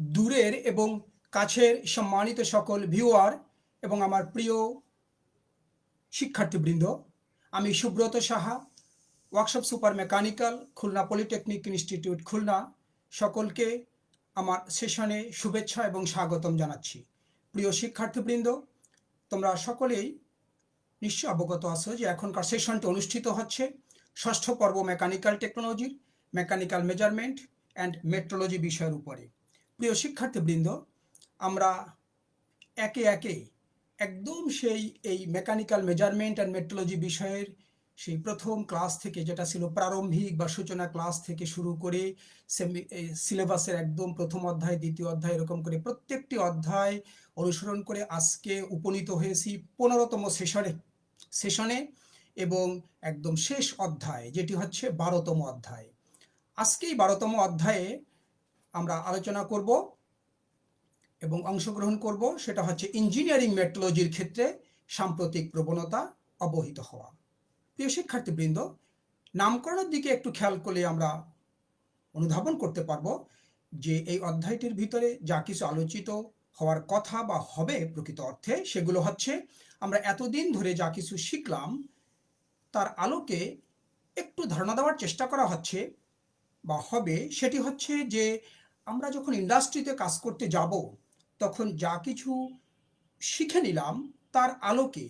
দূরের এবং কাছের সম্মানিত সকল ভিউয়ার এবং আমার প্রিয় শিক্ষার্থীবৃন্দ, আমি Subrata Saha, workshop super mechanical, Khulna polytechnic institute Khulna, সকলকে আমার সেশনে শুভেচ্ছা এবং স্বাগতম জানাচ্ছি। প্রিয় শিক্ষার্থীবৃন্দ, তোমরা সকলেই নিশ্চয় অবগত আছো যে এখনকার সেশনটি অনুষ্ঠিত হচ্ছে ষষ্ঠ পর্ব মেকানিক্যাল টেকনোলজির, মেকানিক্যাল মেজারমেন্ট অ্যান্ড মেট্রোলজি বিষয়ের উপরে। প্রিয় শিক্ষার্থীবৃন্দ, আমরা একে একে একদম সেই এই মেকানিক্যাল মেজারমেন্ট অ্যান্ড মেট্রোলজি বিষয়ের সেই প্রথম ক্লাস থেকে যেটা ছিল প্রারম্ভিক বা সূচনা ক্লাস থেকে শুরু করে সিলেবাসের একদম প্রথম অধ্যায়, দ্বিতীয় অধ্যায় এরকম করে প্রত্যেকটি অধ্যায় অনুসরণ করে আজকে উপনীত হয়েছি পনেরোতম সেশনে সেশনে এবং একদম শেষ অধ্যায়, যেটি হচ্ছে বারোতম অধ্যায়। আজকেই বারোতম অধ্যায়ে আমরা আলোচনা করব এবং অংশগ্রহণ করব। সেটা হচ্ছে ইঞ্জিনিয়ারিং মেট্রোলজির ক্ষেত্রে সাম্প্রতিক প্রবণতা অবহিত হওয়া। প্রিয় শিক্ষার্থীবৃন্দ, নামকরণের দিকে একটু খেয়াল করলে আমরা অনুধাবন করতে পারব যে এই অধ্যায়টির ভিতরে যা কিছু আলোচিত হওয়ার কথা বা হবে প্রকৃত অর্থে, সেগুলো হচ্ছে আমরা এতদিন ধরে যা কিছু শিখলাম, তার আলোকে একটু ধারণা দেওয়ার চেষ্টা করা হচ্ছে বা হবে। সেটি হচ্ছে যে আমরা যখন ইন্ডাস্ট্রিতে কাজ করতে যাব, তখন যা কিছু শিখে নিলাম তার আলোকে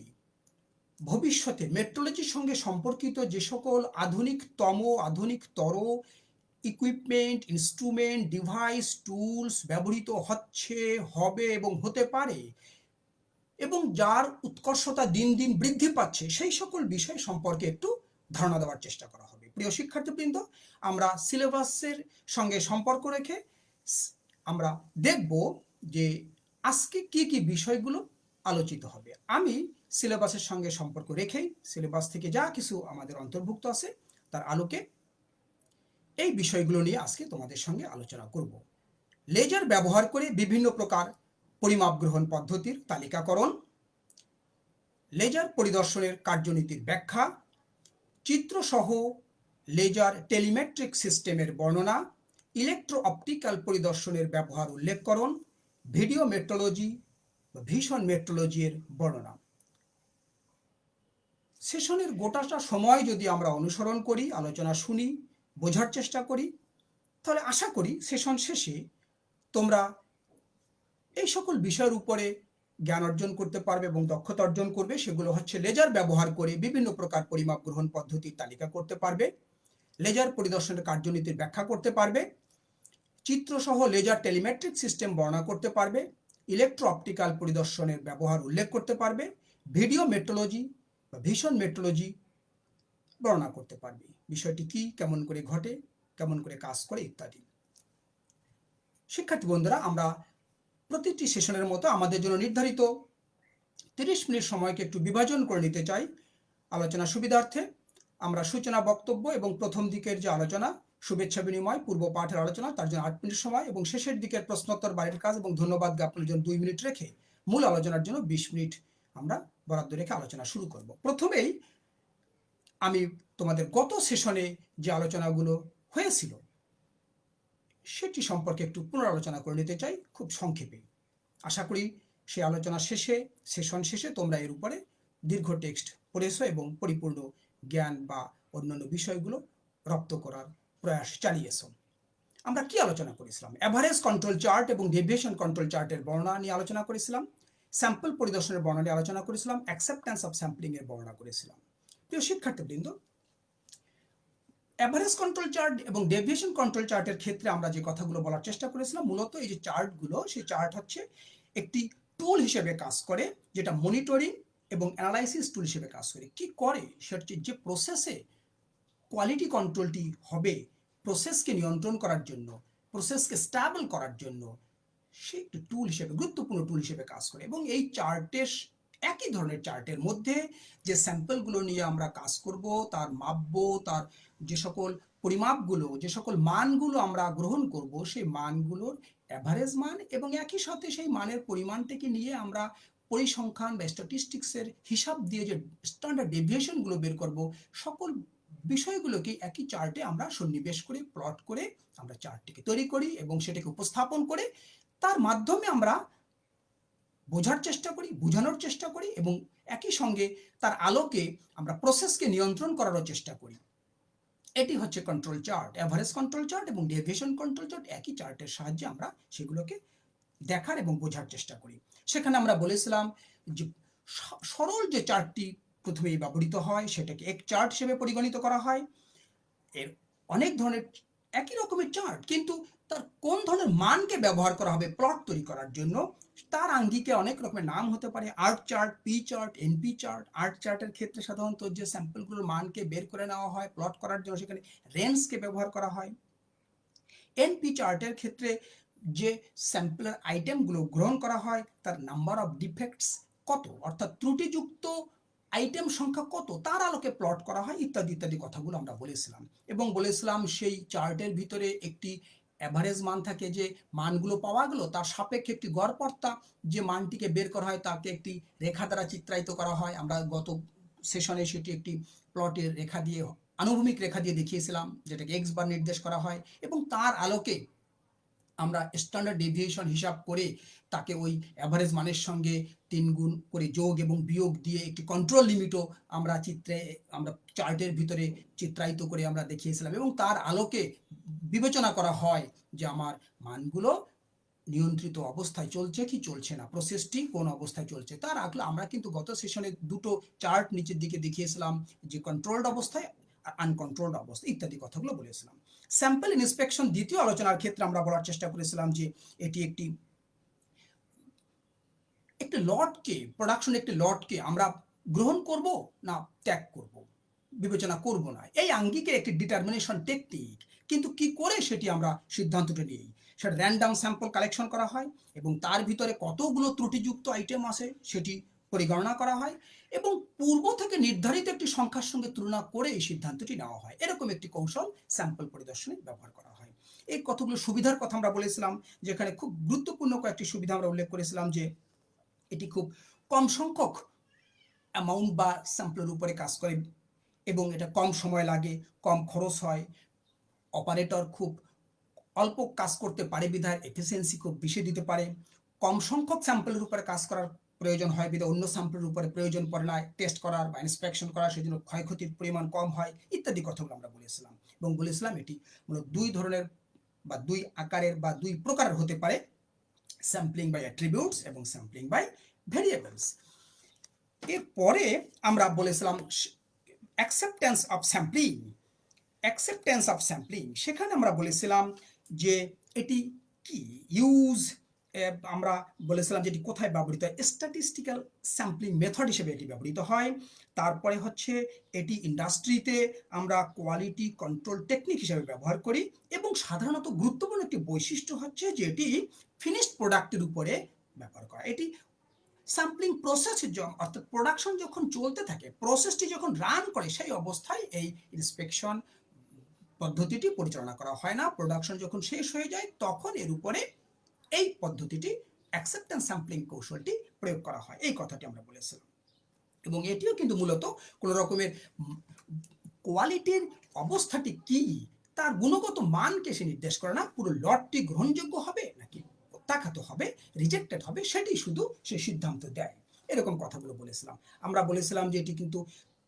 ভবিষ্যতে মেট্রোলজির সঙ্গে সম্পর্কিত যে সকল আধুনিকতম, আধুনিকতর ইকুইপমেন্ট ইনস্ট্রুমেন্ট ডিভাইস টুলস ব্যবহৃত হচ্ছে, হবে এবং হতে পারে এবং যার উৎকর্ষতা দিন দিন বৃদ্ধি পাচ্ছে, সেই সকল বিষয় সম্পর্কে একটু ধারণা দেওয়ার চেষ্টা করা হবে। প্রিয় শিক্ষার্থীবৃন্দ, আমরা সিলেবাসের সঙ্গে সম্পর্ক রেখে আমরা দেখব যে আজকে কি কি বিষয়গুলো আলোচিত হবে। আমি সিলেবাসের সঙ্গে সম্পর্ক রেখেই সিলেবাস থেকে যা কিছু আমাদের অন্তর্ভুক্ত আছে তার আলোকে এই বিষয়গুলো নিয়ে আজকে তোমাদের সঙ্গে আলোচনা করব। লেজার ব্যবহার করে বিভিন্ন প্রকার পরিমাপ গ্রহণ পদ্ধতির তালিকাকরণ, লেজার পরিদর্শনের কার্যনীতির ব্যাখ্যা, চিত্রসহ লেজার টেলিমেট্রিক সিস্টেমের বর্ণনা ইলেকট্রো অপটিক্যাল পরিদর্শনের ব্যবহার উল্লেখকরণ ভিডিও মেট্রোলজি বা ভীষণ মেট্রোলজির বর্ণনা। সেশনের গোটাটা সময় যদি আমরা অনুসরণ করি, আলোচনা শুনি, বোঝার চেষ্টা করি, তাহলে আশা করি সেশন শেষে তোমরা এই সকল বিষয়ের উপরে জ্ঞান অর্জন করতে পারবে এবং দক্ষতা অর্জন করবে। সেগুলো হচ্ছে লেজার ব্যবহার করে বিভিন্ন প্রকার পরিমাপ গ্রহণ পদ্ধতির তালিকা করতে পারবে লেজার পরিদর্শনের কার্যনীতির ব্যাখ্যা করতে পারবে চিত্রসহ লেজার টেলিমেট্রিক সিস্টেম বর্ণনা করতে পারবে ইলেকট্রো অপটিক্যাল পরিদর্শনের ব্যবহার উল্লেখ করতে পারবে ভিডিও মেট্রোলজি বা ভীষণ মেট্রোলজি বর্ণনা করতে পারবে। বিষয়টি কি, কেমন করে ঘটে, কেমন করে কাজ করে ইত্যাদি। শিক্ষার্থী বন্ধুরা, আমরা প্রতিটি সেশনের মতো আমাদের জন্য নির্ধারিত তিরিশ মিনিট সময়কে একটু বিভাজন করে নিতে চাই। আলোচনা সুবিধার্থে আমরা সূচনা বক্তব্য এবং প্রথম দিকের যে আলোচনা শুভেচ্ছা বিনিময়, পূর্ব পাঠের আলোচনা, তার জন্য আট মিনিট সময় এবং শেষের দিকের প্রশ্নোত্তর বাড়ির কাজ এবং ধন্যবাদ জ্ঞাপনের জন্য দুই মিনিট রেখে মূল আলোচনার জন্য বিশ মিনিট আমরা বরাদ্দ রেখে আলোচনা শুরু করব। প্রথমেই আমি তোমাদের গত সেশনে যে আলোচনাগুলো হয়েছিল, সেটি সম্পর্কে একটু পুনরালোচনা করে নিতে চাই, খুব সংক্ষেপে। আশা করি সেই আলোচনা শেষে, সেশন শেষে তোমরা এর উপরে দীর্ঘ টেক্সট পড়েছো এবং পরিপূর্ণ জ্ঞান বা অন্যান্য বিষয়গুলো রপ্ত করার প্রয়াস চালিয়েছ আমরা কি আলোচনা করেছিলাম? অ্যাভারেজ কন্ট্রোল চার্ট এবং ডেভিয়েশন কন্ট্রোল চার্টের বর্ণনা নিয়ে আলোচনা করেছিলাম। স্যাম্পল পরিদর্শনের বর্ণনা নিয়ে আলোচনা করেছিলাম। অ্যাকসেপ্টেন্স অফ স্যাম্পলিং এর বর্ণনা করেছিলাম। প্রিয় শিক্ষার্থীবৃন্দ অ্যাভারেজ কন্ট্রোল চার্ট এবং ডেভিয়েশন কন্ট্রোল চার্টের ক্ষেত্রে আমরা যে কথাগুলো বলার চেষ্টা করেছিলাম, মূলত এই যে চার্টগুলো সেই চার্ট হচ্ছে একটি টুল হিসেবে কাজ করে, যেটা মনিটরিং এবং অ্যানালাইসিস টুল হিসেবে কাজ করে। কি করে? সেটা যে প্রসেসে কোয়ালিটি কন্ট্রোলটি হবে প্রসেসকে নিয়ন্ত্রণ করার জন্য প্রসেসকে স্ট্যাবল করার জন্য। সে একটি টুল হিসেবে, গুরুত্বপূর্ণ টুল হিসেবে কাজ করে এবং এই চার্টের একই ধরনের চার্টের মধ্যে যে স্যাম্পলগুলো নিয়ে আমরা কাজ করব, তার মাপবো, তার যে সকল পরিমাপগুলো, যে সকল মানগুলো আমরা গ্রহণ করব, সেই মানগুলোর অ্যাভারেজ মান এবং একই সাথে সেই মানের পরিমাণটাকে নিয়ে আমরা পরিসংখ্যান বা স্ট্যাটিস্টিক্সের হিসাব দিয়ে যে স্ট্যান্ডার্ড ডেভিয়েশনগুলো বের করব, সকল বিষয়গুলোকে একই চার্টে আমরা সন্নিবেশ করে প্লট করে আমরা চার্টটিকে তৈরি করি এবং সেটাকে উপস্থাপন করে তার মাধ্যমে আমরা বোঝার চেষ্টা করি, বোঝানোর চেষ্টা করি এবং একই সঙ্গে তার আলোকে আমরা প্রসেসকে নিয়ন্ত্রণ করারও চেষ্টা করি। এটি হচ্ছে control chart average control chart এবং ডেভিয়েশন কন্ট্রোল চার্ট একই চার্টের সাহায্যে আমরা সেগুলোকে দেখার এবং বোঝার চেষ্টা করি। সেখানে আমরা বলেছিলাম যে সরল যে চার্টটি প্রথমেই ব্যবহৃত হয়, সেটাকে এক চার্ট হিসেবে পরিগণিত করা হয়। এর অনেক ধরনের একই রকমের চার্ট কিন্তু তার কোন ধরনের মানকে ব্যবহার করা হবে প্লট তৈরি করার জন্য, তার আঙ্গিকে অনেক রকমের নাম হতে পারে। R chart P chart NP chart R চার্টের ক্ষেত্রে সাধারণত যে স্যাম্পলগুলোর মানকে বের করে নেওয়া হয় প্লট করার জন্য সেখানে রেঞ্জকে ব্যবহার করা হয়। এনপি চার্টের ক্ষেত্রে যে স্যাম্পলের আইটেমগুলো গ্রহণ করা হয়, তার নাম্বার অফ ডিফেক্টস কত? অর্থাৎ ত্রুটিযুক্ত আইটেম সংখ্যা কত? তার আলোকে প্লট করা হয়, ইত্যাদি ইত্যাদি কথাগুলো আমরা বলেছিলাম। এবং বলেছিলাম সেই চার্টের ভিতরে একটি অ্যাভারেজ মান থাকে যে মানগুলো পাওয়া গেল, তার সাপেক্ষে একটি গড়পর্তা যে মানটিকে বের করা হয় তাকে একটি রেখা দ্বারা চিত্রায়িত করা হয়। আমরা গত সেশনে সেটি একটি প্লটের রেখা দিয়ে, আনুভূমিক রেখা দিয়ে দেখিয়েছিলাম, যেটাকে এক্স বার নির্দেশ করা হয়। এবং তার আলোকে আমরা স্ট্যান্ডার্ড ডেভিয়েশন হিসাব করে তাকে ওই অ্যাভারেজ মানের সঙ্গে তিন গুণ করে যোগ এবং বিয়োগ দিয়ে একটি কন্ট্রোল লিমিটও আমরা চিত্রে, আমরা চার্টের ভিতরে চিত্রায়িত করে আমরা দেখিয়েছিলাম এবং তার আলোকে বিবেচনা করা হয় যে আমার মানগুলো নিয়ন্ত্রিত অবস্থায় চলছে কি চলছে না প্রসেসটি কোন অবস্থায় চলছে। তার আগে আমরা কিন্তু গত সেশনে দুটো চার্ট নিচের দিকে দেখিয়েছিলাম যে কন্ট্রোলড অবস্থায় আর আনকন্ট্রোলড অবস্থা ইত্যাদি কথাগুলো বলেছিলাম। স্যাম্পল ইন্সপেকশন দ্বিতীয় আলোচনার ক্ষেত্রে আমরা বলার চেষ্টা করেছিলাম যে এটি একটি একটি লটকে প্রোডাকশন একটি লটকে আমরা গ্রহণ করব না ত্যাগ করব? বিবেচনা করব না। এই আঙ্গিকের একটি ডিটারমিনেশন টেকনিক কিন্তু কি করে সেটি আমরা সিদ্ধান্তটা নিই? সেটা র্যান্ডাম স্যাম্পল কালেকশন করা হয় এবং তার ভিতরে কতগুলো ত্রুটিযুক্ত আইটেম আছে সেটি পরিগণনা করা হয় এবং পূর্ব থেকে নির্ধারিত একটি সংখ্যার সঙ্গে তুলনা করে এই সিদ্ধান্তটি নেওয়া হয়। এরকম একটি কৌশল স্যাম্পল পরিদর্শনে ব্যবহার করা হয়। এই কতগুলো সুবিধার কথা আমরা বলেছিলাম, যেখানে খুব গুরুত্বপূর্ণ কয়েকটি সুবিধা আমরা উল্লেখ করেছিলাম যে এটি খুব কম সংখ্যক অ্যামাউন্ট বা স্যাম্পলের উপরে কাজ করে এবং এটা কম সময় লাগে, কম খরচ হয়। অপারেটর খুব অল্প কাজ করতে পারে বিধায় এফিসিয়েন্সি খুব বেশি দিতে পারে। কম সংখ্যক স্যাম্পলের উপরে কাজ করার প্রয়োজন হয়, বিধায় অন্য স্যাম্পলের উপরে প্রয়োজন পড়ে না টেস্ট করার বা ইন্সপেকশন করার, সেজন্য ক্ষয়ক্ষতির পরিমাণ কম হয়, ইত্যাদি কথাগুলো আমরা বলেছিলাম। এবং বলেছিলাম এটি মূলত দুই ধরনের বা দুই আকারের বা দুই প্রকারের হতে পারে স্যাম্পলিং বাই অ্যাট্রিবিউটস এবং স্যাম্পলিং বাই ভেরিয়েবলস এরপরে আমরা বলেছিলাম acceptance of sampling acceptance of sampling সেখানে আমরা বলেছিলাম যে এটি কি? ইউজ আমরা বলেছিলাম যে এটি কোথায় ব্যবহৃত হয়? স্ট্যাটিস্টিক্যাল স্যাম্পলিং মেথড হিসেবে এটি ব্যবহৃত হয়। তারপরে হচ্ছে এটি ইন্ডাস্ট্রিতে আমরা কোয়ালিটি কন্ট্রোল টেকনিক হিসেবে ব্যবহার করি এবং সাধারণত গুরুত্বপূর্ণ একটি বৈশিষ্ট্য হচ্ছে যে এটি ফিনিশড প্রোডাক্টের উপরে ব্যবহার করা এটি স্যাম্পলিং প্রসেস অর্থাৎ প্রোডাকশন যখন চলতে থাকে প্রসেসটি যখন রান করে সেই অবস্থায় এই ইন্সপেকশন পদ্ধতিটি পরিচালনা করা হয় না। প্রোডাকশন যখন শেষ হয়ে যায়, তখন এর উপরে এই পদ্ধতিটি অ্যাকসেপ্টেন্স স্যাম্পলিং কৌশলটি প্রয়োগ করা হয়। এই কথাটি আমরা বলেছিলাম। এবং এটিও কিন্তু মূলত কোনো রকমের কোয়ালিটির অবস্থাটি কি, তার গুণগত মানকে সে নির্দেশ করে না, পুরো লটটি গ্রহণযোগ্য হবে নাকি প্রত্যাখ্যাত হবে রিজেক্টেড হবে, সেটি শুধু সে সিদ্ধান্ত দেয়। এরকম কথাগুলো বলেছিলাম। আমরা বলেছিলাম যে এটি কিন্তু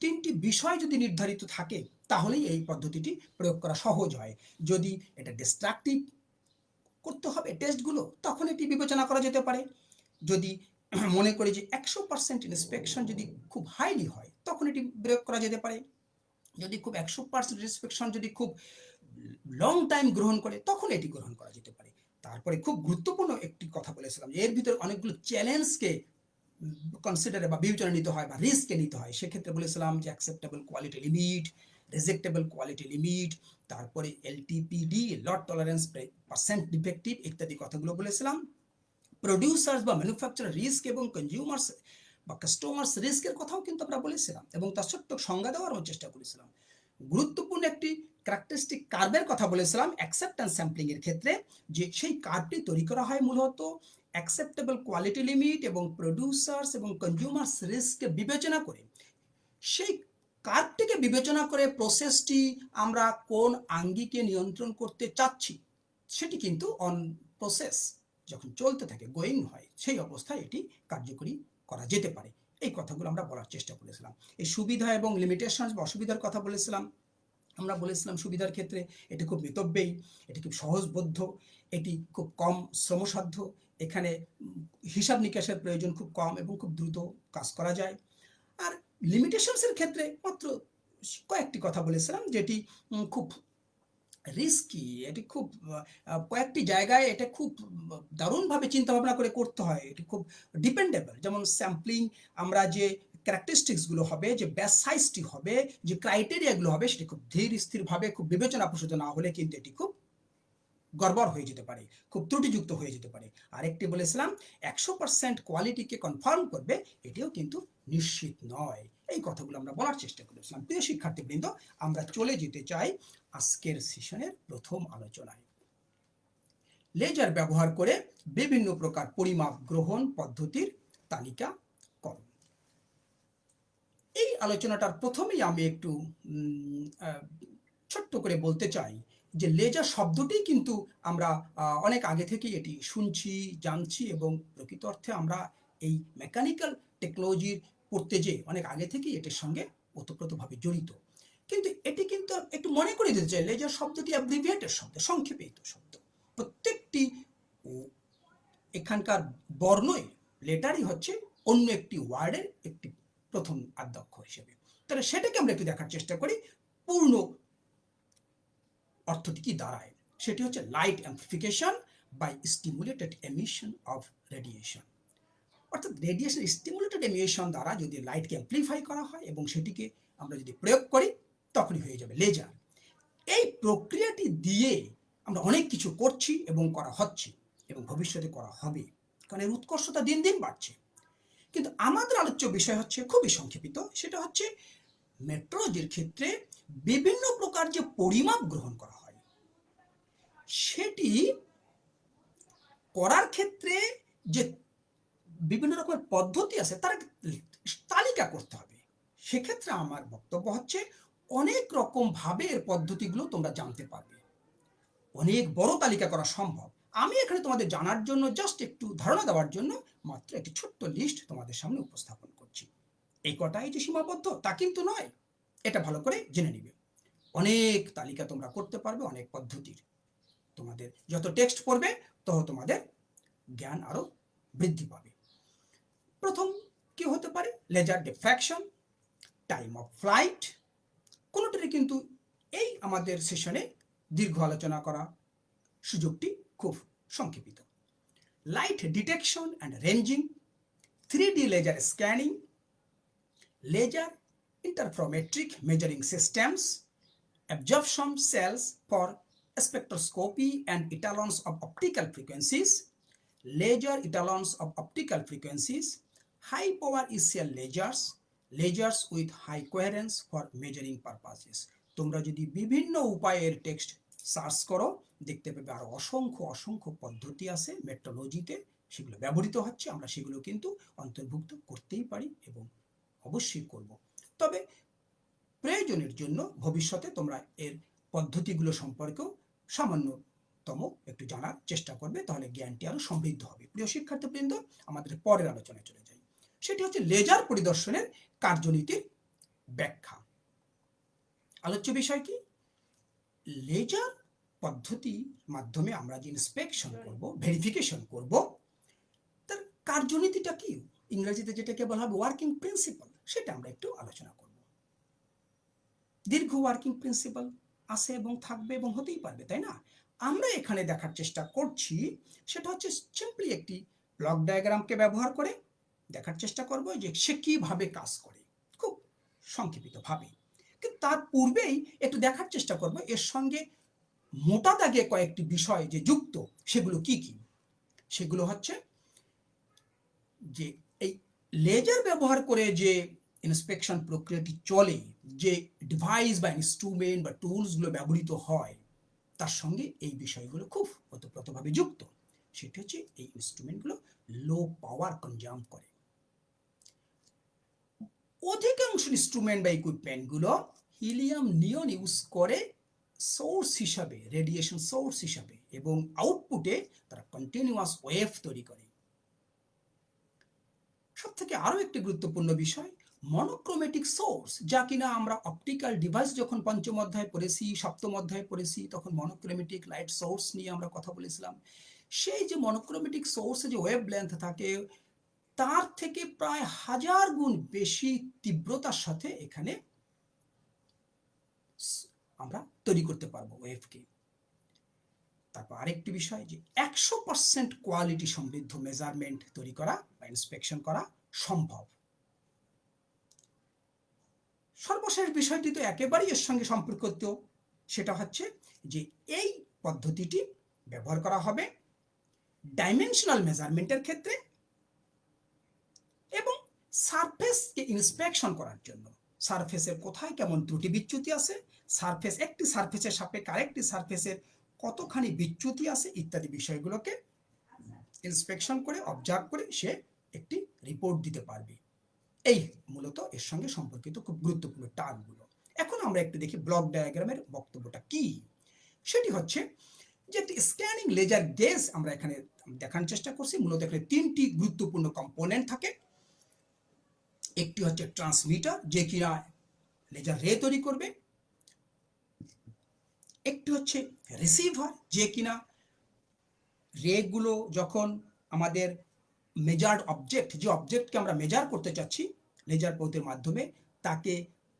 তিনটি বিষয় যদি নির্ধারিত থাকে, তাহলেই এই পদ্ধতিটি প্রয়োগ করা সহজ হয়। যদি এটা ডিস্ট্রাকটিভ করতে হবে টেস্টগুলো তখন এটি বিবেচনা করা যেতে পারে। যদি মনে করি যে একশো পার্সেন্ট ইন্সপেকশন যদি খুব হাইলি হয়, তখন এটি প্রয়োগ করা যেতে পারে। যদি খুব একশো পার্সেন্ট ইন্সপেকশন যদি খুব লং টাইম গ্রহণ করে, তখন এটি গ্রহণ করা যেতে পারে। তারপরে খুব গুরুত্বপূর্ণ একটি কথা বলেছিলাম এর ভিতরে অনেকগুলো চ্যালেঞ্জকে কনসিডারে বা বিবেচনা নিতে হয় বা রিস্ককে নিতে হয়। সেক্ষেত্রে বলেছিলাম যে acceptable quality limit rejectable quality limit তারপরে LTPD lot tolerance percent defective ইত্যাদি কথাগুলো বলেছিলাম। প্রডিউসার্স বা ম্যানুফ্যাকচারার রিস্ক এবং কনজিউমার্স বা কাস্টমার্স রিস্কের কথাও কিন্তু আমরা বলেছিলাম এবং তার ছোট্ট সংজ্ঞা দেওয়ারও চেষ্টা করেছিলাম। গুরুত্বপূর্ণ একটি ক্যারেক্টারিস্টিক কার্ভের কথা বলেছিলাম অ্যাকসেপ্টেন্স স্যাম্পলিং এর ক্ষেত্রে, যে সেই কার্ভটি তৈরি করা হয় মূলত অ্যাকসেপ্টেবল কোয়ালিটি লিমিট এবং প্রডিউসার্স এবং কনজিউমার্স রিস্ককে বিবেচনা করে। সেই কার্ভটিকে বিবেচনা করে প্রসেসটি আমরা কোন আঙ্গিকে নিয়ন্ত্রণ করতে চাচ্ছি? সেটি কিন্তু অন প্রসেস যখন চলতে থাকে গোয়িং হয়, সেই অবস্থায় এটি কার্যকরী করা যেতে পারে। এই কথাগুলো আমরা বলার চেষ্টা করেছিলাম। এই সুবিধা এবং লিমিটেশন বা অসুবিধার কথা বলেছিলাম। আমরা বলেছিলাম সুবিধার ক্ষেত্রে এটি খুব মিতব্যয়ী, এটি খুব সহজবোধ্য, এটি খুব কম শ্রমসাধ্য, এখানে হিসাব নিকাশের প্রয়োজন খুব কম এবং খুব দ্রুত কাজ করা যায়। লিমিটেশনসের ক্ষেত্রে মাত্র কয়েকটি কথা বলেছিলাম, যেটি খুব রিস্কি এটি খুব কয়েকটি জায়গায় এটা খুব, দারুণভাবে চিন্তা ভাবনা করে করতে হয়, এটি খুব ডিপেন্ডেবল যেমন স্যাম্পলিং আমরা যে ক্যারেক্টারিস্টিক্সগুলো হবে, যে ব্যাস সাইজটি হবে, যে ক্রাইটেরিয়াগুলো হবে, সেটি খুব ধীর স্থিরভাবে, খুব বিবেচনা প্রসূত না হলে কিন্তু এটি খুব গড়বড় হয়ে যেতে পারে, খুব ত্রুটিযুক্ত হয়ে যেতে পারে। আরেকটি বলেছিলাম, একশো পার্সেন্ট কোয়ালিটিকে কনফার্ম করবে, এটিও কিন্তু নিশ্চিত নয়। এই কথাগুলো আমরা বলার চেষ্টা করেছিলাম। প্রিয় শিক্ষার্থীবৃন্দ, আমরা চলে যেতে চাই আজকের সেশনের প্রথম আলোচনায়। লেজার ব্যবহার করে বিভিন্ন প্রকার পরিমাপ গ্রহণ পদ্ধতির তালিকা করুন। এই আলোচনাটার প্রথমেই আমি একটু ছোট্ট করে বলতে চাই যে লেজার শব্দটি কিন্তু আমরা অনেক আগে থেকেই এটি শুনছি, জানছি এবং প্রকৃত অর্থে আমরা এই মেকানিক্যাল টেকনোলজির পড়তে যে অনেক আগে থেকেই এটির সঙ্গে ওতপ্রোতভাবে জড়িত। কিন্তু এটি কিন্তু একটু মনে করে দিতে চাই লেজার শব্দটি অ্যাব্রিভিয়েটের শব্দ, সংক্ষেপিত শব্দ। প্রত্যেকটি এখানকার বর্ণই লেটারই হচ্ছে অন্য একটি ওয়ার্ডের একটি প্রথম আদ্যক্ষ হিসেবে। তাহলে সেটাকে আমরা একটু দেখার চেষ্টা করি, পূর্ণ অর্থটি কি দাঁড়ায়। সেটি হচ্ছে light amplification by stimulated emission of radiation অর্থাৎ রেডিয়েশন স্টিমুলেটেড এমিশন দ্বারা যদি লাইটকে অ্যাম্পলিফাই করা হয় এবং সেটিকে আমরা যদি প্রয়োগ করি, তখনই হয়ে যাবে লেজার এই প্রক্রিয়াটি দিয়ে আমরা অনেক কিছু করছি এবং করা হচ্ছে এবং ভবিষ্যতে করা হবে। কারণ এর উৎকর্ষতা দিন দিন বাড়ছে। কিন্তু আমাদের আলোচ্য বিষয় হচ্ছে খুবই সংক্ষেপিত, সেটা হচ্ছে মেট্রোলজির ক্ষেত্রে বিভিন্ন প্রকার যে পরিমাপ গ্রহণ করা হয়, সেটি করার ক্ষেত্রে যে বিভিন্ন রকমের পদ্ধতি আছে, তার তালিকা করতে হবে। সেক্ষেত্রে আমার বক্তব্য হচ্ছে, অনেক রকম ভাবে এর পদ্ধতিগুলো তোমরা জানতে পারবে। অনেক বড় তালিকা করা সম্ভব। আমি এখানে তোমাদের জানার জন্য জাস্ট একটু ধারণা দেওয়ার জন্য মাত্র একটি ছোট্ট লিস্ট তোমাদের সামনে উপস্থাপন করছি। এই কটাই যে সীমাবদ্ধ, তা কিন্তু নয়। এটা ভালো করে জেনে নিবে। অনেক তালিকা তোমরা করতে পারবে, অনেক পদ্ধতির। তোমাদের যত টেক্সট পড়বে, তত তোমাদের জ্ঞান আরও বৃদ্ধি পাবে। প্রথম কি হতে পারে? Laser diffraction, time of flight. কোনোটারই কিন্তু এই আমাদের সেশনে দীর্ঘ আলোচনা করা সুযোগটি খুব সংক্ষেপিত। Light detection and ranging three D laser scanning, laser interferometric measuring systems, absorption cells for spectroscopy and etalons of optical frequencies, laser etalons of optical frequencies, high power ECL lasers, lasers with high coherence for measuring purposes. তোমরা যদি বিভিন্ন উপায়ের text search করো দেখতে পাবে আরও অসংখ্য অসংখ্য পদ্ধতি আছে মেট্রোলজিতে সেগুলো ব্যবহৃত হচ্ছে আমরা সেগুলো কিন্তু অন্তর্ভুক্ত করতেই পারি এবং অবশ্যই করব তবে প্রয়োজনের জন্য ভবিষ্যতে তোমরা এর পদ্ধতিগুলো সম্পর্কেও সামান্যতম একটু জানার চেষ্টা করবে তাহলে জ্ঞানটি আরও সমৃদ্ধ হবে। প্রিয় শিক্ষার্থীবৃন্দ আমাদের পরের আলোচনায় চলে যাই। সেটি হচ্ছে লেজার পরিদর্শনের কার্যনীতির ব্যাখ্যা। আলোচ্য বিষয় কি? লেজার পদ্ধতির মাধ্যমে আমরা যে ইন্সপেকশন করব ভেরিফিকেশন করব তার কার্যনীতিটা কি? ইংরেজিতে যেটাকে বলা হবে ওয়ার্কিং প্রিন্সিপাল সেটা আমরা একটু আলোচনা করব। দীর্ঘ ওয়ার্কিং প্রিন্সিপাল আছে এবং থাকবে এবং হতেই পারবে, তাই না? আমরা এখানে দেখার চেষ্টা করছি, সেটা হচ্ছে সিম্পলি একটি ব্লক ডায়াগ্রামকে ব্যবহার করে দেখার চেষ্টা করব যে সে কীভাবে কাজ করে, খুব সংক্ষেপিতভাবে। কিন্তু তার পূর্বেই একটু দেখার চেষ্টা করব, এর সঙ্গে মোটা দাগে কয়েকটি বিষয় যে যুক্ত, সেগুলো কি কি? সেগুলো হচ্ছে যে লেজার ব্যবহার করে যে ইন্সপেকশন প্রক্রিয়াটি চলে, যে ডিভাইস বা ইনস্ট্রুমেন্ট বা টুলসগুলো ব্যবহৃত হয়, তার সঙ্গে এই বিষয়গুলো খুব ওতপ্রোতভাবে যুক্ত। সেটি হচ্ছে এই ইনস্ট্রুমেন্টগুলো লো পাওয়ার কনজাম করে। অধিকাংশ ইনস্ট্রুমেন্ট বা ইকুইপমেন্টগুলো হিলিয়াম নিয়ন ইউজ করে সোর্স হিসাবে রেডিয়েশন সোর্স হিসাবে এবং আউটপুটে তারা কন্টিনিউয়াস ওয়েভ তৈরি করে। থেকে আরও একটি গুরুত্বপূর্ণ বিষয় মনোক্রোমেটিক সোর্স যা কিনা আমরা অপটিক্যাল ডিভাইস যখন পঞ্চম অধ্যায় পড়েছি, সপ্তম অধ্যায় পড়েছি, তখন মনোক্রোমেটিক লাইট সোর্স নিয়ে আমরা কথা বলেছিলাম। সেই যে মনোক্রোমেটিক সোর্সে যে ওয়েভ লেন্থ থাকে, তার থেকে প্রায় হাজার গুণ বেশি তীব্রতার সাথে এখানে আমরা তৈরি করতে পারব ওয়েভকে তারপর আরেকটি বিষয় যে একশো পার্সেন্ট কোয়ালিটি সমৃদ্ধ মেজারমেন্ট তৈরি করা বা ইন্সপেকশন করা সম্ভব। সর্বশেষ বিষয়টি তো একেবারেই এর সঙ্গে সম্পর্কিত। সেটা হচ্ছে যে এই পদ্ধতিটি ব্যবহার করা হবে ডাইমেনশনাল মেজারমেন্টের ক্ষেত্রে এবং সারফেসকে ইন্সপেকশন করার জন্য। সারফেসের কোথায় কেমন ত্রুটি বিচ্যুতি আছে সারফেস একটি সারফেসের সাপেক্ষে আরেকটি সারফেসের কতখানি বিচ্যুতি আছে ইত্যাদি বিষয়গুলোকে ইন্সপেকশন করে অবজার্ভ করে সে একটি রিপোর্ট দিতে পারবে। এই মূলত এর সঙ্গে সম্পর্কিত খুব গুরুত্বপূর্ণ টার্মগুলো। এখন আমরা একটু দেখি ব্লক ডায়াগ্রামের বক্তব্যটা কি? সেটি হচ্ছে যে স্ক্যানিং লেজার গেজ আমরা এখানে দেখানোর চেষ্টা করছি। মূলত এখানে তিনটি গুরুত্বপূর্ণ কম্পোনেন্ট থাকে। একটি হচ্ছে ট্রান্সমিটার যে কিনা লেজার রে তৈরি করবে। একটি হচ্ছে রিসিভার যে কিনা রেগুলো যখন আমাদের মেজার্ড অবজেক্ট যে অবজেক্টকে আমরা মেজার করতে চাচ্ছি লেজার পথের মাধ্যমে, তাকে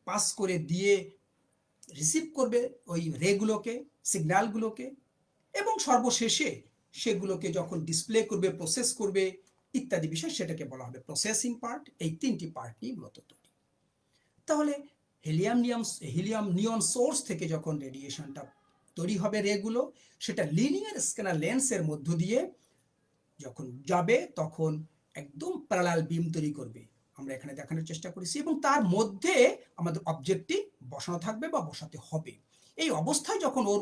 পাস করে দিয়ে রিসিভ করবে ওই রেগুলোকে সিগন্যালগুলোকে এবং সর্বশেষে সেগুলোকে যখন ডিসপ্লে করবে প্রসেস করবে, ইত্যাদি বিষয় সেটাকে বলা হবে প্রসেসিং পার্ট এই তিনটি পার্ট নিয়ে মূলত তৈরি। তাহলে হেলিয়াম নিয়ম হিলিয়াম নিয়ন সোর্স থেকে যখন রেডিয়েশনটা তৈরি হবে রেগুলো সেটা লিনিয়ার স্ক্যানার লেন্সের মধ্য দিয়ে যখন যাবে, তখন একদম প্যারালাল বিম তৈরি করবে। আমরা এখানে দেখানোর চেষ্টা করেছি এবং তার মধ্যে আমাদের অবজেক্টটি বসানো থাকবে বা বসাতে হবে। এই অবস্থায় যখন ওর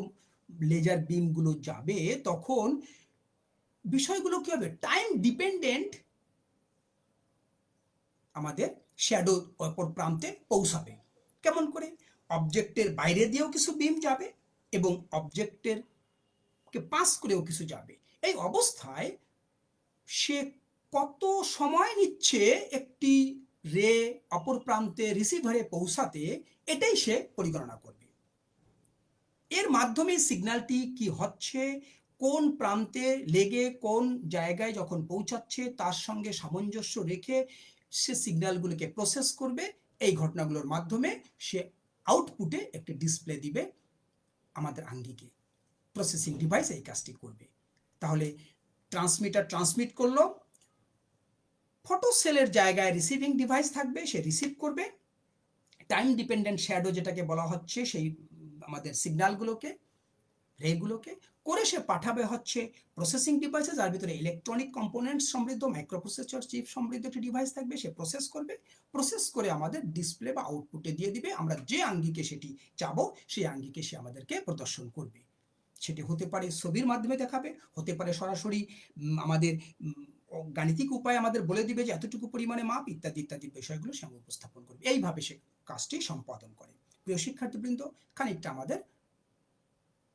লেজার বিমগুলো যাবে, তখন বিষয়গুলো কি হবে? টাইম ডিপেন্ডেন্ট আমাদের শ্যাডো অপর প্রান্তে পৌঁছাবে। কেমন করে? অবজেক্টের বাইরে দিয়েও কিছু বিম যাবে এবং অবজেক্টের কে পাস করেও কিছু যাবে। এই অবস্থায় সে কত সময় নিচ্ছে একটি রে অপর প্রান্তে রিসিভারে পৌঁছাতে, এটাই সে পরিগণনা করবে। এর মাধ্যমে সিগন্যালটি কি হচ্ছে, কোন প্রান্তে লেগে কোন জায়গায় যখন পৌঁছাচ্ছে, তার সঙ্গে সামঞ্জস্য রেখে সে সিগন্যালগুলোকে প্রসেস করবে। এই ঘটনাগুলোর মাধ্যমে সে আউটপুটে একটি ডিসপ্লে দিবে আমাদের আঙ্গিকে। প্রসেসিং ডিভাইস এই কাজটি করবে। তাহলে ট্রান্সমিটার ট্রান্সমিট করল। ফটো সেলের জায়গায় রিসিভিং ডিভাইস থাকবে, সে রিসিভ করবে। টাইম ডিপেন্ডেন্ট শ্যাডো যেটাকে বলা হচ্ছে, সেই আমাদের সিগন্যালগুলোকে রেগুলোকে করে সে পাঠাবে হচ্ছে প্রসেসিং ডিভাইসে যার ভিতরে ইলেকট্রনিক কম্পোনেন্ট সমৃদ্ধ মাইক্রোপ্রসেসর চিপ সমৃদ্ধ একটি ডিভাইস থাকবে, সে প্রসেস করবে। প্রসেস করে আমাদের ডিসপ্লে বা আউটপুটে দিয়ে দিবে। আমরা যে আঙ্গিকে সেটি চাবো, সেই আঙ্গিকে সে আমাদেরকে প্রদর্শন করবে। সেটি হতে পারে ছবির মাধ্যমে দেখাবে, হতে পারে সরাসরি আমাদের গাণিতিক উপায় আমাদের বলে দিবে যে এতটুকু পরিমাণে মাপ, ইত্যাদি ইত্যাদি বিষয়গুলো সে উপস্থাপন করবে। এইভাবে সে কাজটি সম্পাদন করে। প্রিয় শিক্ষার্থীবৃন্দ, খানিকটা আমাদের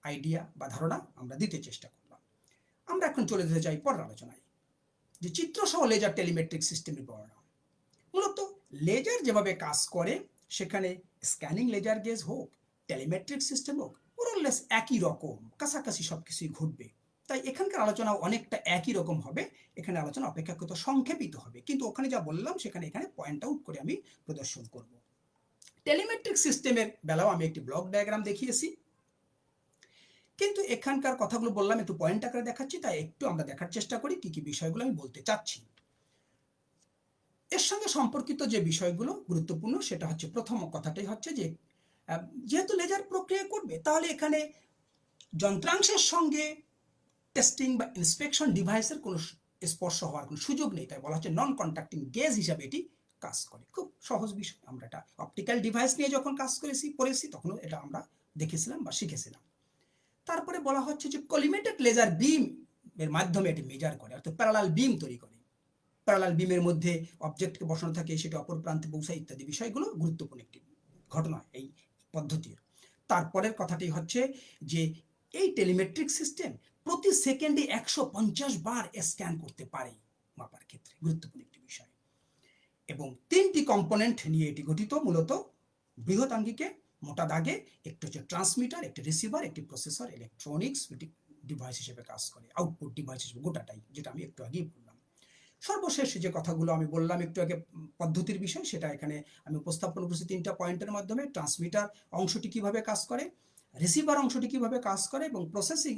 আইডিয়া বা ধারণা আমরা দিতে চেষ্টা করলাম। আমরা এখন চলে যেতে চাই পরের আলোচনায়, যে চিত্রসহ লেজার টেলিমেট্রিক সিস্টেমের বর্ণনা। মূলত লেজার যেভাবে কাজ করে, সেখানে স্ক্যানিং লেজার গেজ হোক টেলিমেট্রিক সিস্টেম হোক মোরলেস একই রকম। কাছাকাছি সব কিছুই ঘটবে। তাই এখানকার আলোচনা অনেকটা একই রকম হবে। এখানে আলোচনা অপেক্ষাকৃত সংক্ষেপিত হবে। কিন্তু ওখানে যা বললাম, সেখানে এখানে পয়েন্ট আউট করে আমি প্রদর্শন করব। টেলিমেট্রিক সিস্টেমের বেলাও আমি একটি ব্লক ডায়াগ্রাম দেখিয়েছি। কিন্তু এখানকার কথাগুলো বললাম, একটু পয়েন্ট আকারে দেখাচ্ছি, তাই একটু আমরা দেখার চেষ্টা করি কি কি বিষয়গুলো আমি বলতে চাচ্ছি। এর সঙ্গে সম্পর্কিত যে বিষয়গুলো গুরুত্বপূর্ণ, সেটা হচ্ছে প্রথম কথাটাই হচ্ছে যে যেহেতু লেজার প্রক্রিয়া করবে, তাহলে এখানে যন্ত্রাংশের সঙ্গে টেস্টিং বা ইন্সপেকশন ডিভাইসের কোনো স্পর্শ হওয়ার কোনো সুযোগ নেই। তাই বলা হচ্ছে নন কন্ট্যাক্টিং গেজ হিসাবে এটি কাজ করে। খুব সহজ বিষয়। আমরা এটা অপটিক্যাল ডিভাইস নিয়ে যখন কাজ করেছি পড়েছি তখনও এটা আমরা দেখেছিলাম বা শিখেছিলাম। তারপরে বলা হচ্ছে যে কলিমেটেড লেজার বিম এর মাধ্যমে এটি মেজার করে, অর্থাৎ প্যারালাল বিম তৈরি করে। প্যারালাল বিমের মধ্যে অবজেক্টকে বসানো থাকে, সেটা অপর প্রান্তে পৌঁছায় ইত্যাদি বিষয়গুলো গুরুত্বপূর্ণ একটি ঘটনা। এই পদ্ধতির। তারপরের কথাটি হচ্ছে যে, এই টেলিমেট্রিক সিস্টেম প্রতি সেকেন্ডে একশো পঞ্চাশ বার স্ক্যান করতে পারে মাপার ক্ষেত্রে, গুরুত্বপূর্ণ একটি বিষয়। এবং তিনটি কম্পোনেন্ট নিয়ে এটি গঠিত মূলত বৃহৎ আঙ্গিকে, মোটা দাগে, একটি হচ্ছে ট্রান্সমিটার, একটি রিসিভার, একটি প্রসেসর, ইলেকট্রনিক্স ডিভাইস হিসেবে কাজ করে আউটপুট ডিভাইস হিসেবে গোটাটাই, যেটা আমি একটু আগেই বললাম। সর্বশেষ যে কথাগুলো আমি বললাম একটু আগে পদ্ধতির বিষয়, সেটা এখানে আমি উপস্থাপন করছি তিনটা পয়েন্টের মাধ্যমে ট্রান্সমিটার অংশটি কীভাবে কাজ করে রিসিভার অংশটি কীভাবে কাজ করে এবং প্রসেসিং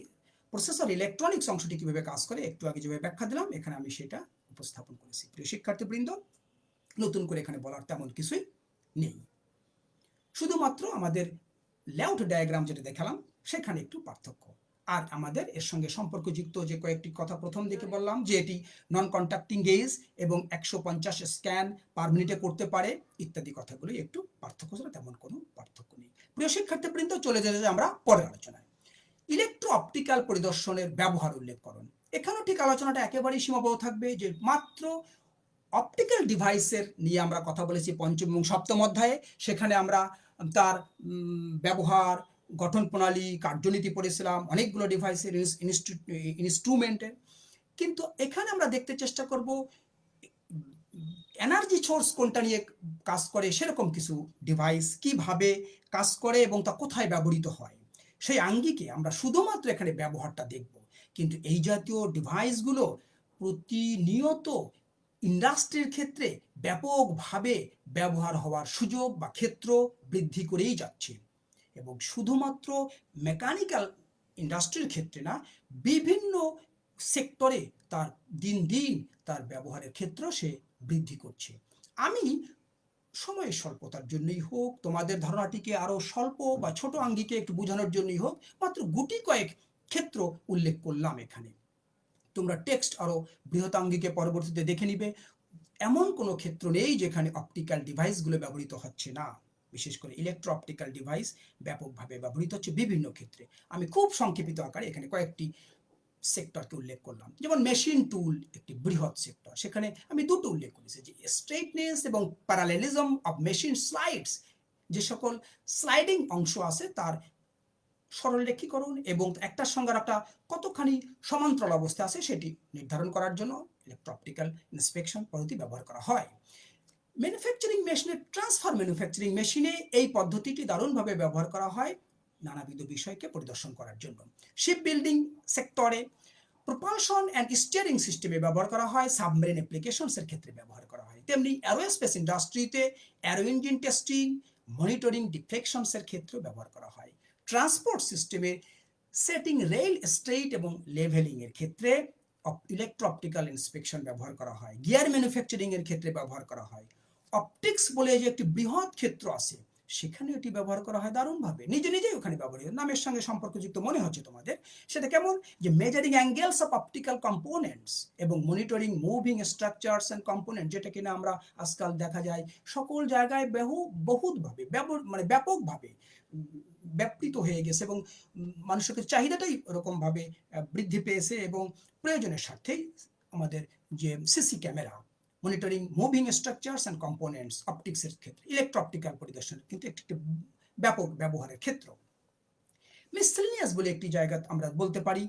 প্রসেসর ইলেকট্রনিক্স অংশটি কীভাবে কাজ করে, একটু আগে যেভাবে ব্যাখ্যা দিলাম, এখানে আমি সেটা উপস্থাপন করেছি। প্রিয় শিক্ষার্থীবৃন্দ, নতুন করে এখানে বলার তেমন কিছুই নেই। শুধুমাত্র আমাদের লেআউট ডায়াগ্রাম যেটা দেখালাম, সেখানে একটু পার্থক্য। আর আমাদের এর সঙ্গে সম্পর্কযুক্ত যে কয়েকটি কথা প্রথম দিকে বললাম, যে এটি নন কন্ট্যাক্টিং গেজ এবং একশো পঞ্চাশ স্ক্যান পার মিনিটে করতে পারে, ইত্যাদি কথাগুলি একটু পার্থক্য ছাড়া তেমন কোনো পার্থক্য নেই। প্রিয় শিক্ষার্থীবৃন্দ, চলে যেতে আমরা পরের আলোচনায়। ইলেকট্রো অপটিক্যাল পরিদর্শনের ব্যবহার উল্লেখ করুন। এখানেও ঠিক আলোচনাটা একেবারেই সীমাবদ্ধ থাকবে, যে মাত্র অপটিক্যাল ডিভাইসের নিয়ে আমরা কথা বলেছি পঞ্চম এবং সপ্তম অধ্যায়ে। সেখানে আমরা তার ব্যবহার গঠন প্রণালী, কার্যনীতি পড়েছিলাম, অনেকগুলো ডিভাইসের ইনস্ট্রুমেন্টের কিন্তু এখানে আমরা দেখতে চেষ্টা করব এনার্জি সোর্স কোনটা নিয়ে কাজ করে, সেরকম কিছু ডিভাইস কীভাবে কাজ করে এবং তা কোথায় ব্যবহৃত হয়। সেই আঙ্গিকে আমরা শুধুমাত্র এখানে ব্যবহারটা দেখব। কিন্তু এই জাতীয় ডিভাইসগুলো প্রতিনিয়ত ইন্ডাস্ট্রির ক্ষেত্রে ব্যাপকভাবে ব্যবহার হওয়ার সুযোগ বা ক্ষেত্র বৃদ্ধি করেই যাচ্ছে। এবং শুধুমাত্র মেকানিক্যাল ইন্ডাস্ট্রির ক্ষেত্রে না, বিভিন্ন সেক্টরে তার দিন দিন তার ব্যবহারের ক্ষেত্র সে বৃদ্ধি করছে। আমি সময়ের স্বল্পতার জন্যই হোক, তোমাদের ধারণাটিকে আরও স্বল্প বা ছোট আঙ্গিকে একটু বোঝানোর জন্যই হোক, মাত্র গুটি কয়েক ক্ষেত্র উল্লেখ করলাম এখানে। তোমরা টেক্সট আরও বৃহৎ আঙ্গিকে পরবর্তীতে দেখে নিবে। এমন কোনো ক্ষেত্র নেই যেখানে অপটিক্যাল ডিভাইসগুলো ব্যবহৃত হচ্ছে না। বিশেষ করে ইলেকট্রো অপটিক্যাল ডিভাইস ব্যাপকভাবে ব্যবহৃত হচ্ছে বিভিন্ন ক্ষেত্রে। আমি খুব সংক্ষেপিত আকারে এখানে কয়েকটি সেক্টরকে উল্লেখ করলাম। যেমন মেশিন টুল একটি বৃহৎ সেক্টর সেখানে আমি দুটো উল্লেখ করেছি যে স্ট্রেটনেস এবং প্যারালেলিজম অফ মেশিন স্লাইডস যে সকল স্লাইডিং অংশ আছে তার সরলরেখীকরণ এবং একটার সঙ্গে একটা কতখানি সমান্তরাল অবস্থা আছে সেটি নির্ধারণ করার জন্য ইলেকট্রপটিক্যাল ইন্সপেকশন পদ্ধতি ব্যবহার করা হয়। ম্যানুফ্যাকচারিং মেশিনে ট্রান্সফার ম্যানুফ্যাকচারিং মেশিনে এই পদ্ধতিটি দারুণভাবে ব্যবহার করা হয় নানাবিধ বিষয়কে পরিদর্শন করার জন্য। শিপ বিল্ডিং সেক্টরে প্রপালশন অ্যান্ড স্টিয়ারিং সিস্টেমে ব্যবহার করা হয় সাবমেরিন অ্যাপ্লিকেশনসের ক্ষেত্রে ব্যবহার করা হয়। তেমনি অ্যারোস্পেস ইন্ডাস্ট্রিতে অ্যারো ইঞ্জিন টেস্টিং মনিটরিং ডিফ্লেকশনসের ক্ষেত্রে ব্যবহার করা হয়। ট্রান্সপোর্ট সিস্টেমে সেটিং রেল স্ট্রেইট এবং লেভেলিং এর ক্ষেত্রে ইলেকট্রো অপটিক্যাল ইন্সপেকশন ব্যবহার করা হয়। গিয়ার ম্যানুফ্যাকচারিং এর ক্ষেত্রে ব্যবহার করা হয়। অপটিক্স বলে যে একটি বৃহৎ ক্ষেত্র আছে সেখানে এটি ব্যবহার করা হয় দারুণভাবে। নিজে নিজেই ওখানে ব্যবহৃত নামের সঙ্গে সম্পর্কযুক্ত মনে হচ্ছে তোমাদের। সেটা কেমন? যে measuring angles of optical components এবং monitoring moving structures and component যেটা কিনা আমরা আজকাল দেখা যায় সকল জায়গায় বহু, বহুতভাবে মানে ব্যাপকভাবে ব্যাপৃত হয়ে গেছে এবং মানুষের চাহিদাটাই ওরকমভাবে বৃদ্ধি পেয়েছে এবং প্রয়োজনের স্বার্থেই আমাদের যে CC camera monitoring moving structures and components অপটিক্সের ক্ষেত্রে ইলেকট্রো অপটিক্যাল পরিদর্শন কিন্তু একটি ব্যাপক ব্যবহারের ক্ষেত্র। মিসলিনিয়াস বলে একটি জায়গা আমরা বলতে পারি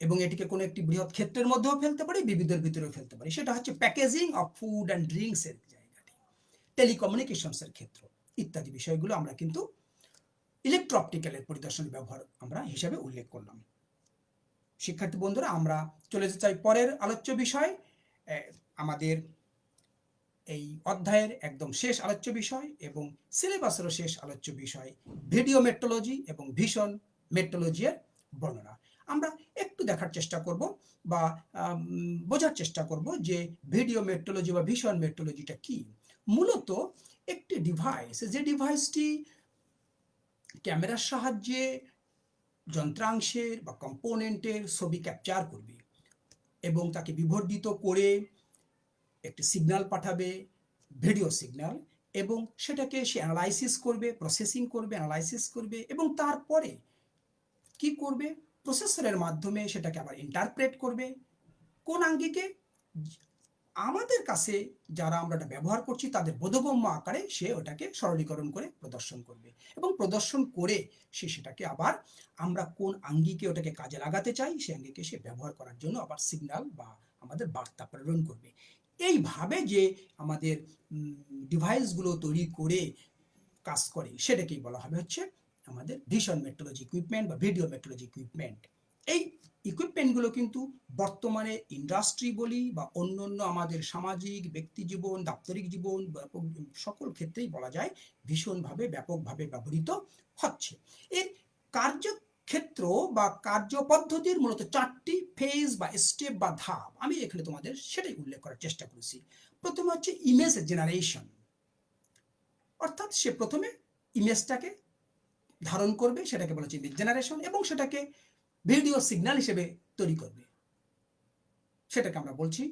এবং এটিকে কোনো একটি বৃহৎ ক্ষেত্রের মধ্যেও ফেলতে পারি, বিবিধের ভিতরেও ফেলতে পারি। সেটা হচ্ছে packaging of food and drinks এর জায়গাটি টেলিকমিউনিকেশনস এর ক্ষেত্র ইত্যাদি বিষয়গুলো আমরা কিন্তু ইলেকট্রো অপটিক্যালের পরিদর্শনের ব্যবহার আমরা হিসাবে উল্লেখ করলাম। শিক্ষার্থী বন্ধুরা, আমরা চলে যেতে চাই পরের আলোচ্য বিষয় আমাদের এই অধ্যায়ের একদম শেষ আলোচ্য বিষয় এবং সিলেবাসেরও শেষ আলোচ্য বিষয় ভিডিও মেট্রোলজি এবং ভীষণ মেট্রোলজির বর্ণনা। আমরা একটু দেখার চেষ্টা করব বা বোঝার চেষ্টা করব যে ভিডিও মেট্রোলজি বা ভীষণ মেট্রোলজিটা কি। মূলত একটি ডিভাইস যে ডিভাইসটি ক্যামেরার সাহায্যে যন্ত্রাংশের বা কম্পোনেন্টের ছবি ক্যাপচার করবে এবং তাকে বিবর্ধিত করে একটি সিগন্যাল পাঠাবে ভিডিও সিগন্যাল এবং সেটাকে সে অ্যানালাইসিস করবে প্রসেসিং করবে অ্যানালাইসিস করবে, এবং তারপরে কি করবে? প্রসেসরের মাধ্যমে সেটাকে আবার ইন্টারপ্রেট করবে। কোন আঙ্গিকে আমাদের কাছে যারা আমরা এটা ব্যবহার করছি, তাদের বোধগম্য আকারে সে ওটাকে সরলীকরণ করে প্রদর্শন করবে। এবং প্রদর্শন করে সে সেটাকে আবার আমরা কোন আঙ্গিকে ওটাকে কাজে লাগাতে চাই, সে আঙ্গিকে সে ব্যবহার করার জন্য আবার সিগন্যাল বা আমাদের বার্তা প্রেরণ করবে। এইভাবে যে আমাদের ডিভাইসগুলো তৈরি করে কাজ করে, সেটাকেই বলা হবে হচ্ছে আমাদের ভিশন মেট্রোলজি ইকুইপমেন্ট বা ভিডিও মেট্রোলজি ইকুইপমেন্ট এই ইকুইপমেন্টগুলো কিন্তু বর্তমানে ইন্ডাস্ট্রি বলি বা অন্য অন্য আমাদের সামাজিক, ব্যক্তি জীবন, দাপ্তরিক জীবন ব্যাপক সকল ক্ষেত্রেই বলা যায় ভীষণভাবে ব্যাপকভাবে ব্যবহৃত হচ্ছে। এর কার্যক্ষেত্র বা কার্যপদ্ধতির মূলত চারটি ফেজ বা স্টেপ বা ধাপ। আমি এখানে তোমাদের সেটাই উল্লেখ করার চেষ্টা করেছি। প্রথমে হচ্ছে ইমেজ জেনারেশন অর্থাৎ সে প্রথমে ইমেজটাকে ধারণ করবে, সেটাকে বলা হচ্ছে ইমেজ জেনারেশন এবং সেটাকে ভিডিও সিগন্যাল হিসেবে তৈরি করবে। সেটাকে আমরা বলছি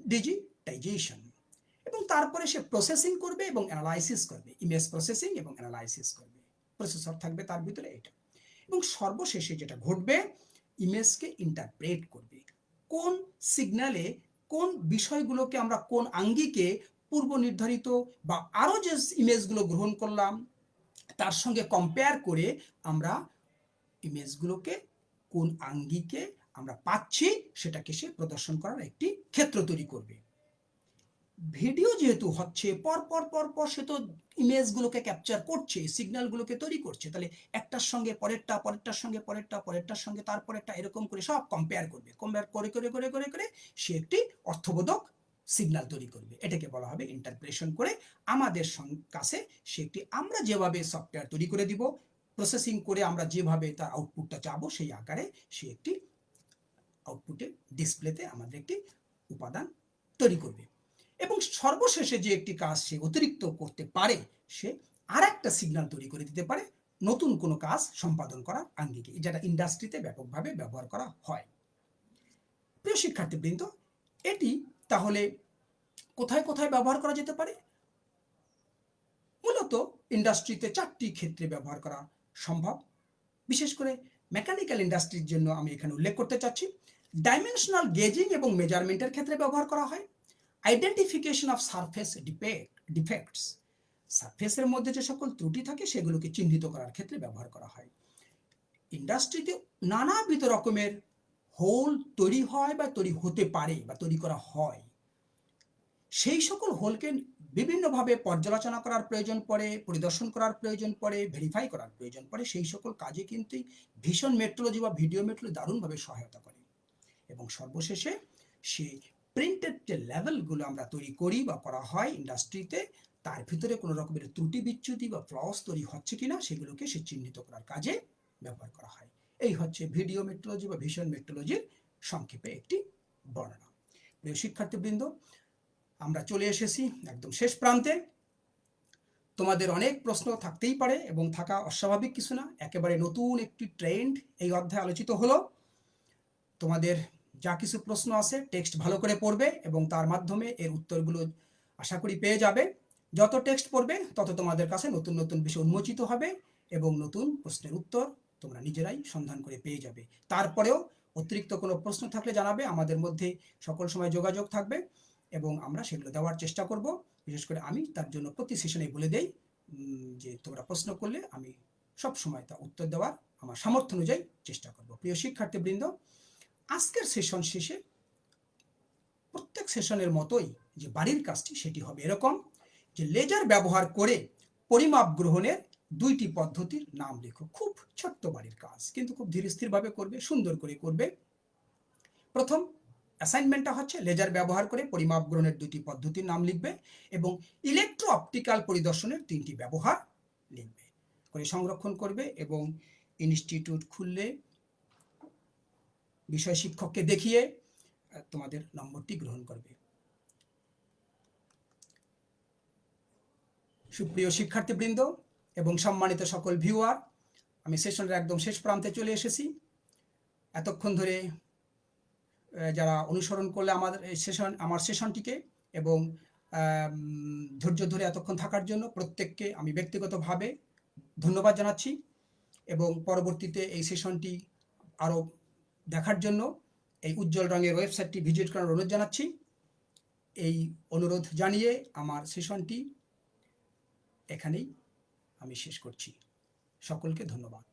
ডিজিটাইজেশন এবং তারপরে সে প্রসেসিং করবে এবং অ্যানালাইসিস করবে। ইমেজ প্রসেসিং এবং অ্যানালাইসিস করবে। প্রসেসর থাকবে তার ভিতরে এটা। এবং সর্বশেষে যেটা ঘটবে ইমেজকে ইন্টারপ্রেট করবে। কোন সিগন্যালে কোন বিষয়গুলোকে আমরা কোন আঙ্গিকে পূর্ব নির্ধারিত বা আরও যে ইমেজগুলো গ্রহণ করলাম, তার সঙ্গে কম্পেয়ার করে আমরা ইমেজগুলোকে কোন আঙ্গিকে আমরা পাচ্ছি, সেটাকে সে প্রদর্শন করার একটি ক্ষেত্র তৈরি করবে। ভিডিও যেহেতু হচ্ছে, পর পর পর পর সে তো ইমেজগুলোকে ক্যাপচার করছে সিগন্যালগুলোকে তৈরি করছে। তাহলে একটার সঙ্গে পরেরটা, পরেরটার সঙ্গে পরেরটা, পরেরটার সঙ্গে তারপর একটা এরকম করে সব কম্পেয়ার করবে। কম্পেয়ার করে করে করে করে করে সে একটি অর্থবোধক সিগন্যাল তৈরি করবে। এটাকে বলা হবে ইন্টারপ্রেশন করে আমাদের কাছে সে একটি আমরা যেভাবে সফটওয়্যার তৈরি করে দিব প্রসেসিং করে আমরা যেভাবে তার আউটপুটটা চাবো, সেই আকারে সে একটি আউটপুটে ডিসপ্লেতে আমাদের একটি উপাদান তৈরি করবে। এবং সর্বশেষে যে একটি কাজ সে অতিরিক্ত করতে পারে, সে আর একটা সিগন্যাল তৈরি করে দিতে পারে, নতুন কোনো কাজ সম্পাদন করার আঙ্গিকে, যেটা ইন্ডাস্ট্রিতে ব্যাপকভাবে ব্যবহার করা হয়। প্রিয় শিক্ষার্থীবৃন্দ, এটি তাহলে কোথায় কোথায় ব্যবহার করা যেতে পারে? মূলত ইন্ডাস্ট্রিতে চারটি ক্ষেত্রে ব্যবহার করা সম্ভব। বিশেষ করে মেকানিক্যাল ইন্ডাস্ট্রির জন্য আমি এখানে উল্লেখ করতে চাচ্ছি। ডাইমেনশনাল গেজিং এবং মেজারমেন্টের ক্ষেত্রে ব্যবহার করা হয়। Identification of surface defect defects সারফেসের মধ্যে যে সকল ত্রুটি থাকে, সেগুলোকে চিহ্নিত করার ক্ষেত্রে ব্যবহার করা হয়। ইন্ডাস্ট্রিতে নানাবিধ রকমের হোল তৈরি হয় বা তৈরি হতে পারে বা তৈরি করা হয়। সেই সকল হোলকে বিভিন্নভাবে পর্যালোচনা করার প্রয়োজন পড়ে, পরিদর্শন করার প্রয়োজন পড়ে ভেরিফাই করার প্রয়োজন পড়ে, সেই সকল কাজে কিন্তু ভীষণ মেট্রোলজি বা ভিডিও মেট্রোলজি দারুণভাবে সহায়তা করে। এবং সর্বশেষে সে প্রিন্টেড যে লেভেলগুলো আমরা তৈরি করি বা করা হয় ইন্ডাস্ট্রিতে তার ভিতরে কোনো রকমের ত্রুটি বিচ্যুতি বা ফ্লস তৈরি হচ্ছে কিনা সেগুলোকে সে চিহ্নিত করার কাজে ব্যবহার করা হয়। এই হচ্ছে ভিডিও মেট্রোলজি বা ভিশন মেট্রোলজির সংক্ষেপে একটি বর্ণনা। প্রিয় শিক্ষার্থীবৃন্দ, আমরা চলে এসেছি একদম শেষ প্রান্তে। তোমাদের অনেক প্রশ্ন থাকতেই পারে এবং থাকা অস্বাভাবিক কিছু না। একেবারে নতুন একটি ট্রেন্ড এই অধ্যায়ে আলোচিত হলো। তোমাদের যা কিছু প্রশ্ন আছে টেক্সট ভালো করে পড়বে এবং তার মাধ্যমে এর উত্তরগুলো আশা করি পেয়ে যাবে। যত টেক্সট পড়বে, তত তোমাদের কাছে নতুন নতুন বিষয় উন্মোচিত হবে এবং নতুন প্রশ্নের উত্তর তোমরা নিজেরাই সন্ধান করে পেয়ে যাবে। তারপরেও অতিরিক্ত কোনো প্রশ্ন থাকলে জানাবে, আমাদের মধ্যে সকল সময় যোগাযোগ থাকবে এবং আমরা সেগুলো দেওয়ার চেষ্টা করব। বিশেষ করে আমি তার জন্য প্রতি সেশনে বলে দেই যে তোমরা প্রশ্ন করলে আমি সব সময় তা উত্তর দেওয়ার আমার সামর্থ্য অনুযায়ী চেষ্টা করব। প্রিয় শিক্ষার্থীবৃন্দ আজকের সেশন শেষে প্রত্যেক সেশনের মতোই যে বাড়ির কাজটি সেটি হবে এরকম যে লেজার ব্যবহার করে পরিমাপ গ্রহণের দুইটি পদ্ধতির নাম লেখো। খুব ছোট্ট বাড়ির কাজ, কিন্তু খুব ধীর স্থিরভাবে করবে, সুন্দর করে করবে। প্রথম অ্যাসাইনমেন্টটা হচ্ছে লেজার ব্যবহার করে পরিমাপ গ্রহণের দুটি পদ্ধতির নাম লিখবে এবং ইলেকট্রো অপটিক্যাল পরিদর্শনের তিনটি ব্যবহার লিখবে। করে সংরক্ষণ করবে এবং ইনস্টিটিউট খুললে বিষয় শিক্ষককে দেখিয়ে তোমাদের নম্বরটি গ্রহণ করবে। সুপ্রিয় শিক্ষার্থীবৃন্দ এবং সম্মানিত সকল ভিউয়ার আমি সেশনের একদম শেষ প্রান্তে চলে এসেছি। এতক্ষণ ধরে যারা অনুসরণ করলে আমাদের সেশন আমার সেশনটিকে এবং ধৈর্য ধরে এতক্ষণ থাকার জন্য প্রত্যেককে আমি ব্যক্তিগতভাবে ধন্যবাদ জানাচ্ছি এবং পরবর্তীতে এই সেশনটি আরও দেখার জন্য এই উজ্জ্বল রঙের ওয়েবসাইটটি ভিজিট করার অনুরোধ জানাচ্ছি। এই অনুরোধ জানিয়ে আমার সেশনটি এখানেই আমি শেষ করছি। সকলকে ধন্যবাদ।